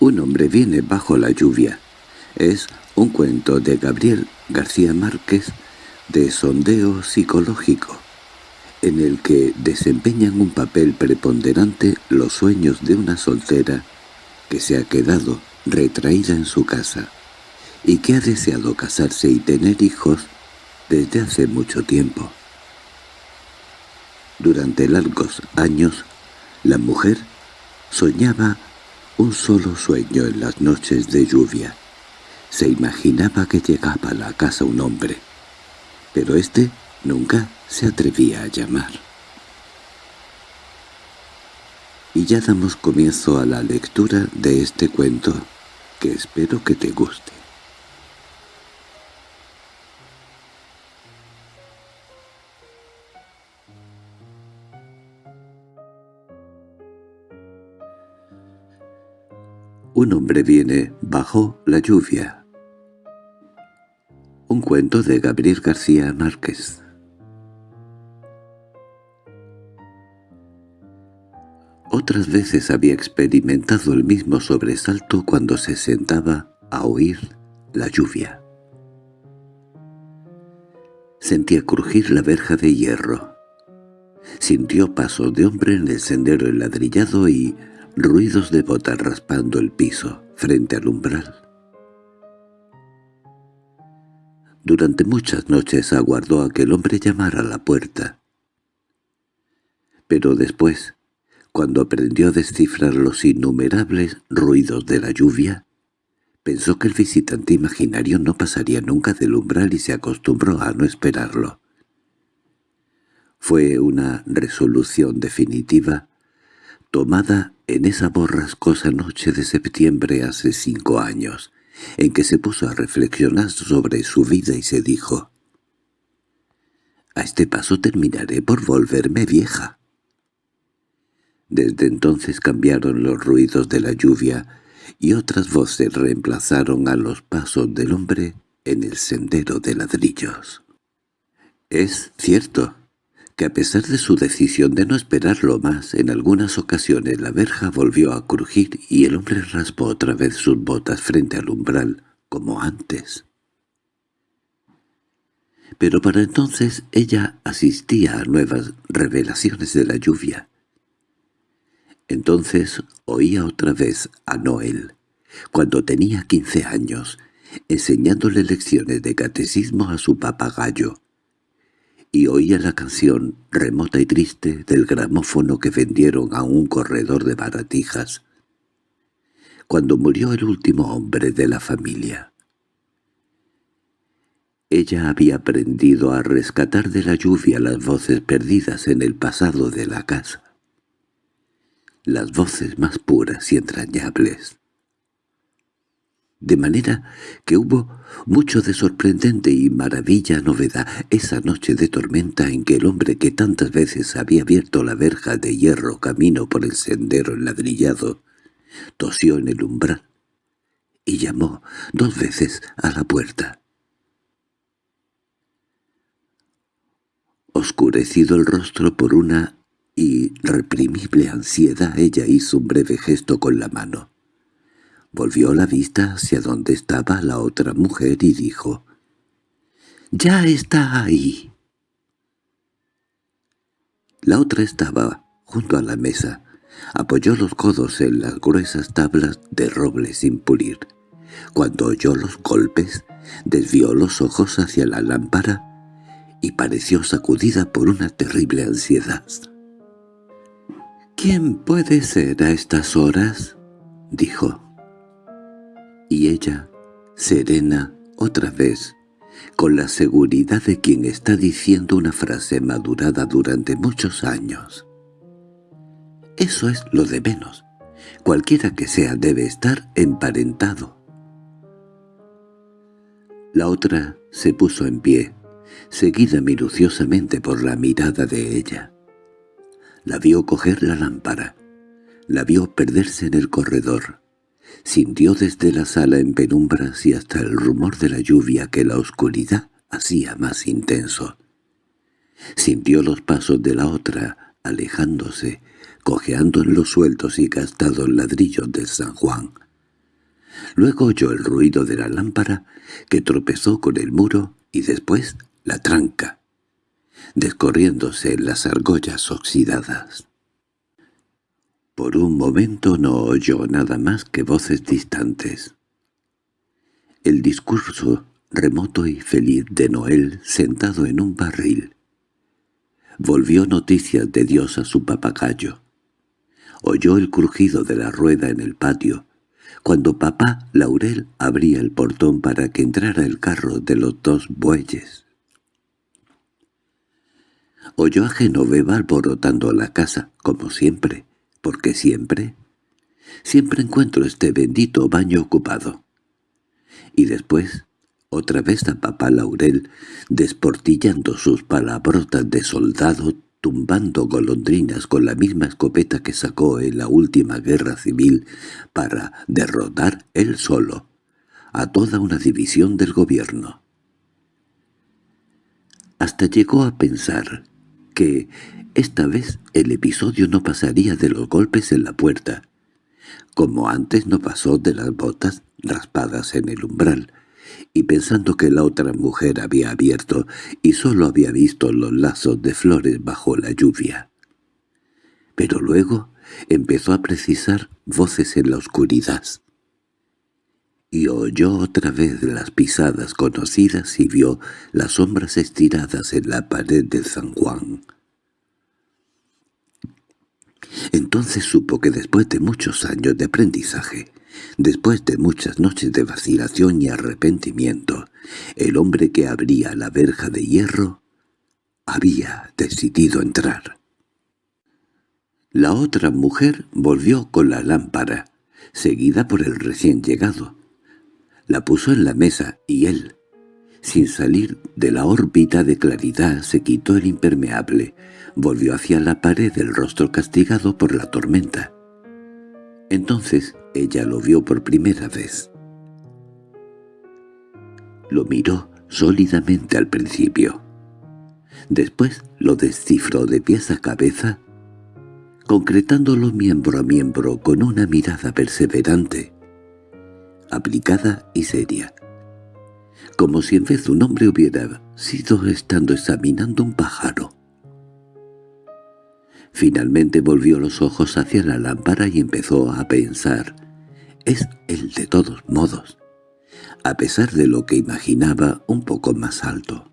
Un hombre viene bajo la lluvia. Es un cuento de Gabriel García Márquez de sondeo psicológico, en el que desempeñan un papel preponderante los sueños de una soltera que se ha quedado retraída en su casa y que ha deseado casarse y tener hijos desde hace mucho tiempo. Durante largos años, la mujer soñaba un solo sueño en las noches de lluvia. Se imaginaba que llegaba a la casa un hombre, pero éste nunca se atrevía a llamar. Y ya damos comienzo a la lectura de este cuento, que espero que te guste. Un hombre viene bajo la lluvia. Un cuento de Gabriel García Márquez. Otras veces había experimentado el mismo sobresalto cuando se sentaba a oír la lluvia. Sentía crujir la verja de hierro. Sintió pasos de hombre en el sendero enladrillado y ruidos de botas raspando el piso frente al umbral. Durante muchas noches aguardó a que el hombre llamara a la puerta. Pero después, cuando aprendió a descifrar los innumerables ruidos de la lluvia, pensó que el visitante imaginario no pasaría nunca del umbral y se acostumbró a no esperarlo. Fue una resolución definitiva tomada en esa borrascosa noche de septiembre hace cinco años, en que se puso a reflexionar sobre su vida y se dijo, «A este paso terminaré por volverme vieja». Desde entonces cambiaron los ruidos de la lluvia y otras voces reemplazaron a los pasos del hombre en el sendero de ladrillos. Es cierto que a pesar de su decisión de no esperarlo más, en algunas ocasiones la verja volvió a crujir y el hombre raspó otra vez sus botas frente al umbral, como antes. Pero para entonces ella asistía a nuevas revelaciones de la lluvia. Entonces oía otra vez a Noel, cuando tenía quince años, enseñándole lecciones de catecismo a su papagayo, y oía la canción remota y triste del gramófono que vendieron a un corredor de baratijas, cuando murió el último hombre de la familia. Ella había aprendido a rescatar de la lluvia las voces perdidas en el pasado de la casa, las voces más puras y entrañables de manera que hubo mucho de sorprendente y maravilla novedad esa noche de tormenta en que el hombre que tantas veces había abierto la verja de hierro camino por el sendero enladrillado tosió en el umbral y llamó dos veces a la puerta. Oscurecido el rostro por una irreprimible ansiedad, ella hizo un breve gesto con la mano. Volvió la vista hacia donde estaba la otra mujer y dijo, «¡Ya está ahí!». La otra estaba junto a la mesa. Apoyó los codos en las gruesas tablas de roble sin pulir. Cuando oyó los golpes, desvió los ojos hacia la lámpara y pareció sacudida por una terrible ansiedad. —¿Quién puede ser a estas horas? —dijo y ella, serena, otra vez, con la seguridad de quien está diciendo una frase madurada durante muchos años. Eso es lo de menos. Cualquiera que sea debe estar emparentado. La otra se puso en pie, seguida minuciosamente por la mirada de ella. La vio coger la lámpara, la vio perderse en el corredor, Sintió desde la sala en penumbras y hasta el rumor de la lluvia que la oscuridad hacía más intenso. Sintió los pasos de la otra, alejándose, cojeando en los sueltos y gastados ladrillos del San Juan. Luego oyó el ruido de la lámpara, que tropezó con el muro, y después la tranca, descorriéndose en las argollas oxidadas. Por un momento no oyó nada más que voces distantes. El discurso remoto y feliz de Noel sentado en un barril. Volvió noticias de Dios a su papagayo. Oyó el crujido de la rueda en el patio, cuando papá Laurel abría el portón para que entrara el carro de los dos bueyes. Oyó a Genoveva alborotando la casa, como siempre, porque siempre, siempre encuentro este bendito baño ocupado. Y después, otra vez a papá Laurel, desportillando sus palabrotas de soldado, tumbando golondrinas con la misma escopeta que sacó en la última guerra civil para derrotar él solo a toda una división del gobierno. Hasta llegó a pensar que esta vez el episodio no pasaría de los golpes en la puerta, como antes no pasó de las botas raspadas en el umbral, y pensando que la otra mujer había abierto y sólo había visto los lazos de flores bajo la lluvia. Pero luego empezó a precisar voces en la oscuridad. Y oyó otra vez las pisadas conocidas y vio las sombras estiradas en la pared de San Juan. Entonces supo que después de muchos años de aprendizaje, después de muchas noches de vacilación y arrepentimiento, el hombre que abría la verja de hierro había decidido entrar. La otra mujer volvió con la lámpara, seguida por el recién llegado. La puso en la mesa y él, sin salir de la órbita de claridad, se quitó el impermeable, volvió hacia la pared el rostro castigado por la tormenta. Entonces ella lo vio por primera vez. Lo miró sólidamente al principio. Después lo descifró de pies a cabeza, concretándolo miembro a miembro con una mirada perseverante, aplicada y seria como si en vez de un hombre hubiera sido estando examinando un pájaro. Finalmente volvió los ojos hacia la lámpara y empezó a pensar. Es el de todos modos, a pesar de lo que imaginaba un poco más alto.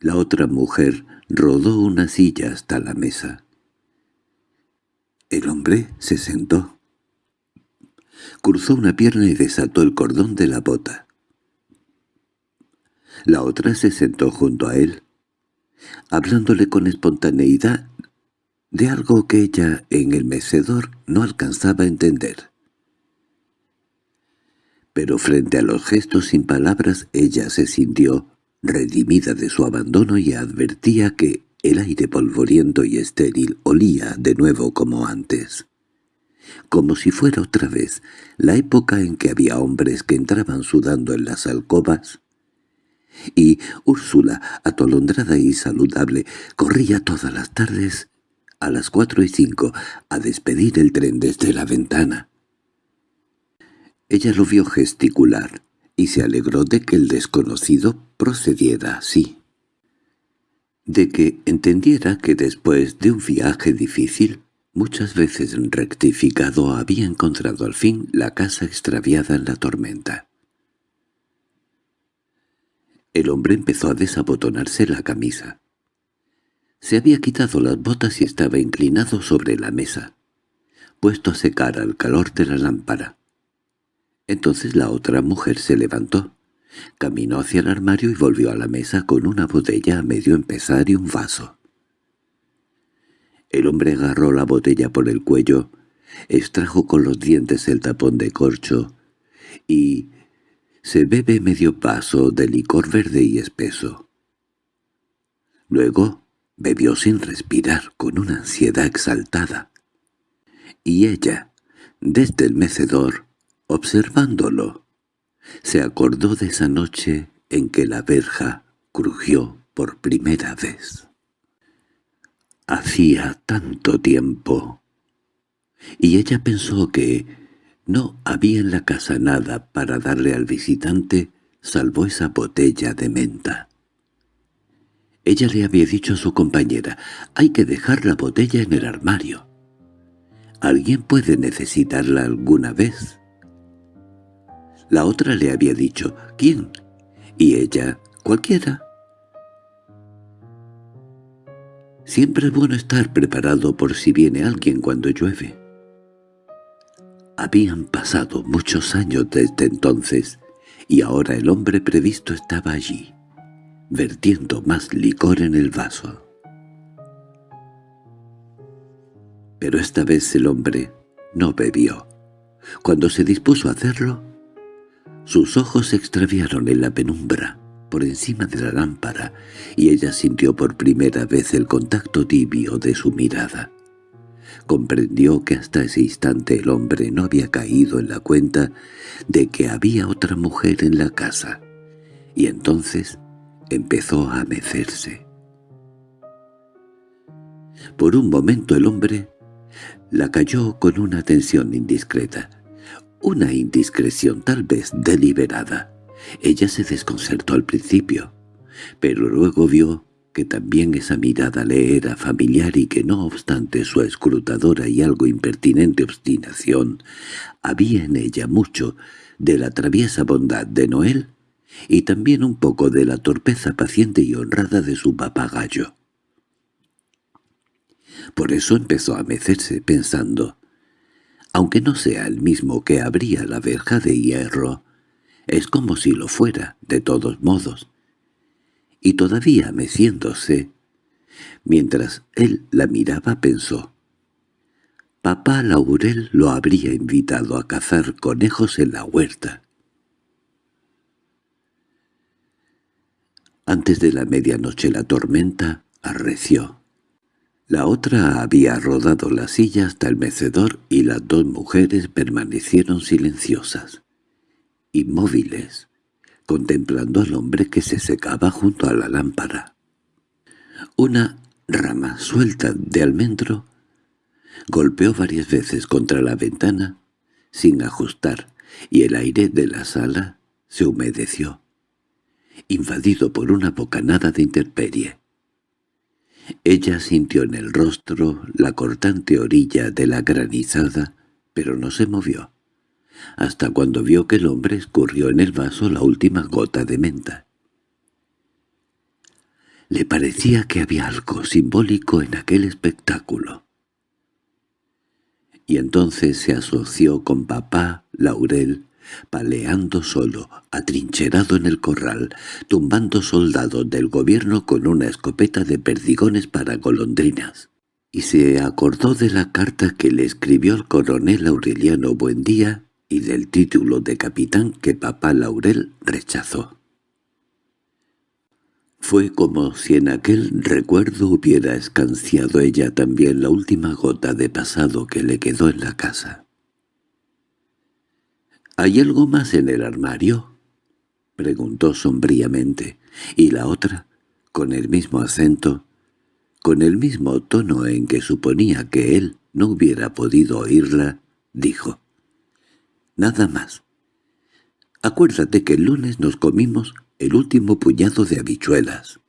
La otra mujer rodó una silla hasta la mesa. El hombre se sentó. Cruzó una pierna y desató el cordón de la bota. La otra se sentó junto a él, hablándole con espontaneidad de algo que ella en el mecedor no alcanzaba a entender. Pero frente a los gestos sin palabras ella se sintió redimida de su abandono y advertía que el aire polvoriento y estéril olía de nuevo como antes como si fuera otra vez la época en que había hombres que entraban sudando en las alcobas, y Úrsula, atolondrada y saludable, corría todas las tardes a las cuatro y cinco a despedir el tren desde la ventana. Ella lo vio gesticular y se alegró de que el desconocido procediera así. De que entendiera que después de un viaje difícil Muchas veces rectificado había encontrado al fin la casa extraviada en la tormenta. El hombre empezó a desabotonarse la camisa. Se había quitado las botas y estaba inclinado sobre la mesa, puesto a secar al calor de la lámpara. Entonces la otra mujer se levantó, caminó hacia el armario y volvió a la mesa con una botella a medio empezar y un vaso. El hombre agarró la botella por el cuello, extrajo con los dientes el tapón de corcho y se bebe medio paso de licor verde y espeso. Luego bebió sin respirar, con una ansiedad exaltada. Y ella, desde el mecedor, observándolo, se acordó de esa noche en que la verja crujió por primera vez. Hacía tanto tiempo. y ella pensó que no había en la casa nada para darle al visitante salvo esa botella de menta. Ella le había dicho a su compañera, «Hay que dejar la botella en el armario. ¿Alguien puede necesitarla alguna vez?» La otra le había dicho, «¿Quién?» Y ella, «Cualquiera». Siempre es bueno estar preparado por si viene alguien cuando llueve. Habían pasado muchos años desde entonces, y ahora el hombre previsto estaba allí, vertiendo más licor en el vaso. Pero esta vez el hombre no bebió. Cuando se dispuso a hacerlo, sus ojos se extraviaron en la penumbra, por encima de la lámpara, y ella sintió por primera vez el contacto tibio de su mirada. Comprendió que hasta ese instante el hombre no había caído en la cuenta de que había otra mujer en la casa, y entonces empezó a mecerse. Por un momento el hombre la cayó con una atención indiscreta, una indiscreción tal vez deliberada. Ella se desconcertó al principio, pero luego vio que también esa mirada le era familiar y que no obstante su escrutadora y algo impertinente obstinación, había en ella mucho de la traviesa bondad de Noel y también un poco de la torpeza paciente y honrada de su papagayo. Por eso empezó a mecerse pensando, aunque no sea el mismo que abría la verja de hierro, es como si lo fuera, de todos modos, y todavía meciéndose, mientras él la miraba pensó, Papá Laurel lo habría invitado a cazar conejos en la huerta. Antes de la medianoche la tormenta arreció. La otra había rodado la silla hasta el mecedor y las dos mujeres permanecieron silenciosas, inmóviles, contemplando al hombre que se secaba junto a la lámpara. Una rama suelta de almendro golpeó varias veces contra la ventana sin ajustar, y el aire de la sala se humedeció, invadido por una bocanada de intemperie. Ella sintió en el rostro la cortante orilla de la granizada, pero no se movió hasta cuando vio que el hombre escurrió en el vaso la última gota de menta. Le parecía que había algo simbólico en aquel espectáculo. Y entonces se asoció con papá Laurel, paleando solo, atrincherado en el corral, tumbando soldados del gobierno con una escopeta de perdigones para golondrinas. Y se acordó de la carta que le escribió el coronel Aureliano Buendía y del título de capitán que papá Laurel rechazó. Fue como si en aquel recuerdo hubiera escanciado ella también la última gota de pasado que le quedó en la casa. —¿Hay algo más en el armario? —preguntó sombríamente, y la otra, con el mismo acento, con el mismo tono en que suponía que él no hubiera podido oírla, dijo nada más. Acuérdate que el lunes nos comimos el último puñado de habichuelas.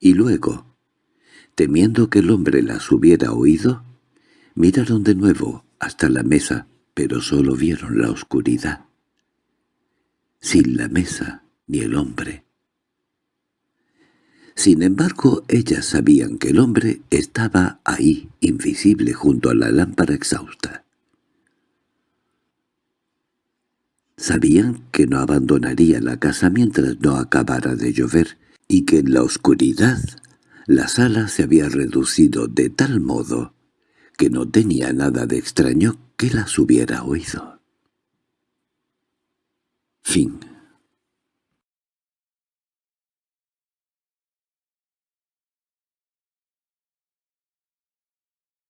Y luego, temiendo que el hombre las hubiera oído, miraron de nuevo hasta la mesa, pero solo vieron la oscuridad. Sin la mesa ni el hombre. Sin embargo, ellas sabían que el hombre estaba ahí, invisible junto a la lámpara exhausta. Sabían que no abandonaría la casa mientras no acabara de llover, y que en la oscuridad la sala se había reducido de tal modo que no tenía nada de extraño que las hubiera oído. Fin